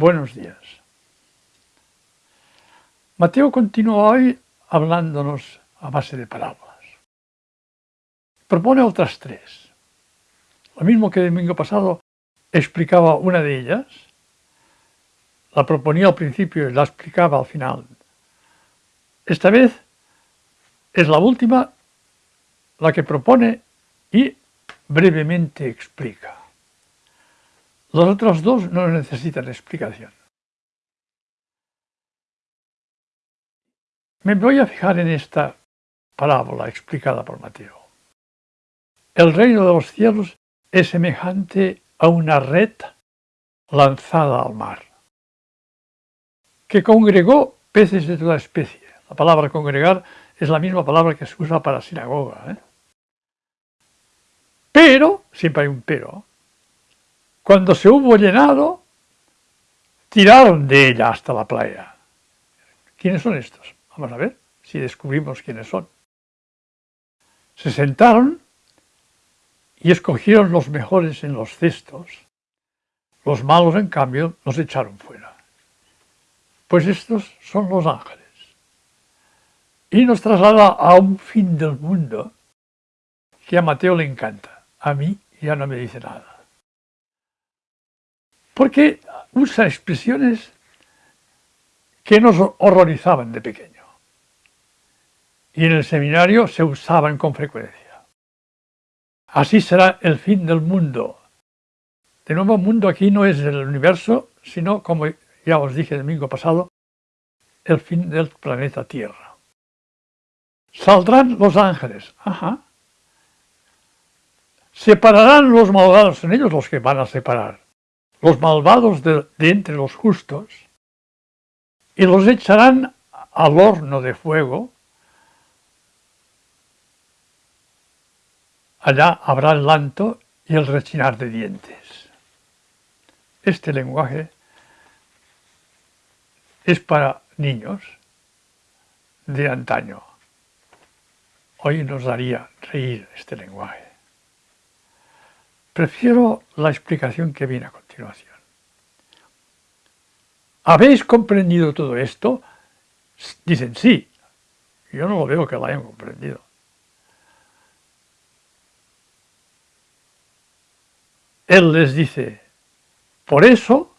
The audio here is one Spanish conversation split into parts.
Buenos días. Mateo continúa hoy hablándonos a base de parábolas. Propone otras tres. Lo mismo que el domingo pasado explicaba una de ellas, la proponía al principio y la explicaba al final. Esta vez es la última la que propone y brevemente explica. Los otros dos no necesitan explicación. Me voy a fijar en esta parábola explicada por Mateo. El reino de los cielos es semejante a una red lanzada al mar, que congregó peces de toda especie. La palabra congregar es la misma palabra que se usa para sinagoga. ¿eh? Pero, siempre hay un pero, cuando se hubo llenado, tiraron de ella hasta la playa. ¿Quiénes son estos? Vamos a ver si descubrimos quiénes son. Se sentaron y escogieron los mejores en los cestos. Los malos, en cambio, los echaron fuera. Pues estos son los ángeles. Y nos traslada a un fin del mundo que a Mateo le encanta. A mí ya no me dice nada. Porque usa expresiones que nos horrorizaban de pequeño. Y en el seminario se usaban con frecuencia. Así será el fin del mundo. De nuevo, mundo aquí no es el universo, sino, como ya os dije el domingo pasado, el fin del planeta Tierra. Saldrán los ángeles. Ajá. Separarán los malvados, son ellos los que van a separar, los malvados de, entre los justos, y los echarán al horno de fuego, Allá habrá el lanto y el rechinar de dientes. Este lenguaje es para niños de antaño. Hoy nos daría reír este lenguaje. Prefiero la explicación que viene a continuación. ¿Habéis comprendido todo esto? Dicen sí. Yo no lo veo que lo hayan comprendido. Él les dice, por eso,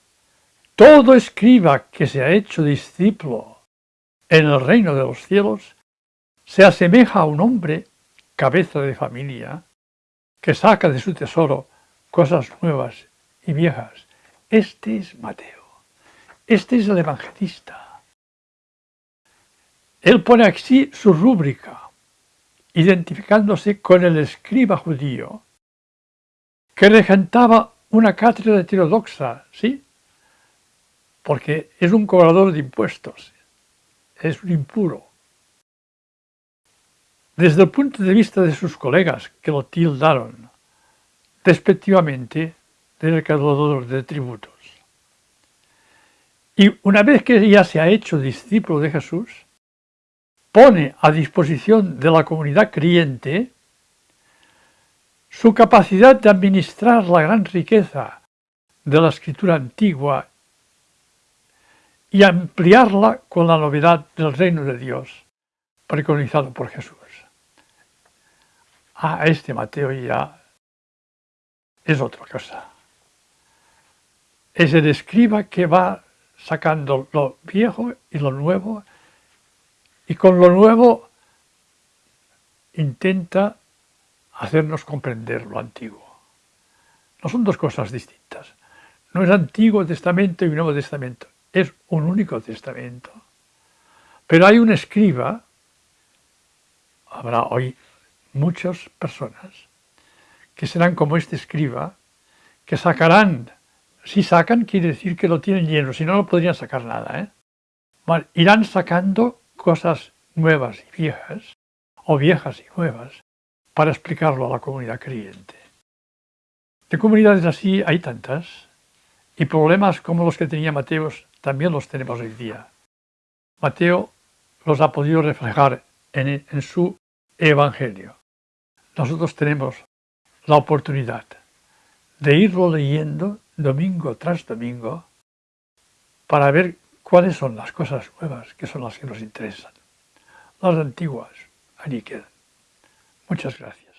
todo escriba que se ha hecho discípulo en el reino de los cielos se asemeja a un hombre, cabeza de familia, que saca de su tesoro cosas nuevas y viejas. Este es Mateo. Este es el evangelista. Él pone aquí su rúbrica, identificándose con el escriba judío, que regentaba una cátedra heterodoxa, ¿sí? Porque es un cobrador de impuestos, es un impuro. Desde el punto de vista de sus colegas que lo tildaron despectivamente de recaudador de tributos. Y una vez que ya se ha hecho discípulo de Jesús, pone a disposición de la comunidad creyente su capacidad de administrar la gran riqueza de la escritura antigua y ampliarla con la novedad del reino de Dios preconizado por Jesús. Ah, este Mateo ya es otra cosa. Es el escriba que va sacando lo viejo y lo nuevo y con lo nuevo intenta hacernos comprender lo antiguo. No son dos cosas distintas. No es Antiguo Testamento y Nuevo Testamento, es un único testamento. Pero hay un escriba, habrá hoy muchas personas, que serán como este escriba, que sacarán, si sacan quiere decir que lo tienen lleno, si no, no podrían sacar nada. ¿eh? irán sacando cosas nuevas y viejas, o viejas y nuevas, para explicarlo a la comunidad creyente. De comunidades así hay tantas, y problemas como los que tenía Mateo también los tenemos hoy día. Mateo los ha podido reflejar en su Evangelio. Nosotros tenemos la oportunidad de irlo leyendo domingo tras domingo para ver cuáles son las cosas nuevas que son las que nos interesan. Las antiguas, allí quedan. Muchas gracias.